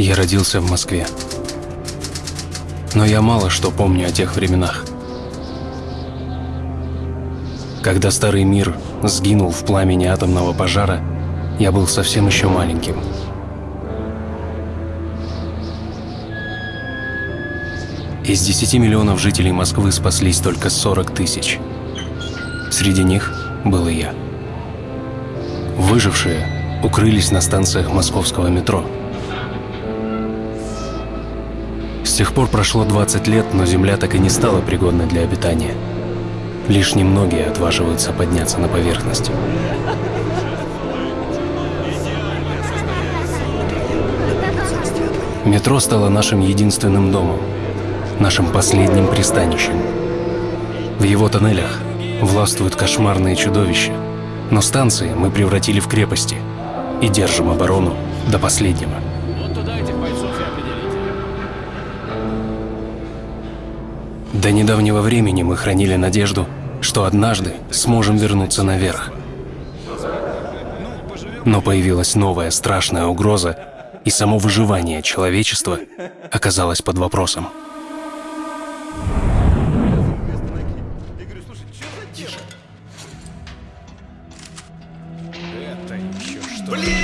Я родился в Москве. Но я мало что помню о тех временах. Когда старый мир сгинул в пламени атомного пожара, я был совсем еще маленьким. Из 10 миллионов жителей Москвы спаслись только 40 тысяч. Среди них был и я. Выжившие укрылись на станциях московского метро. Тех пор прошло 20 лет, но Земля так и не стала пригодной для обитания. Лишь немногие отваживаются подняться на поверхность. Метро стало нашим единственным домом, нашим последним пристанищем. В его тоннелях властвуют кошмарные чудовища, но станции мы превратили в крепости и держим оборону до последнего. До недавнего времени мы хранили надежду, что однажды сможем вернуться наверх. Но появилась новая страшная угроза, и само выживание человечества оказалось под вопросом. Блин!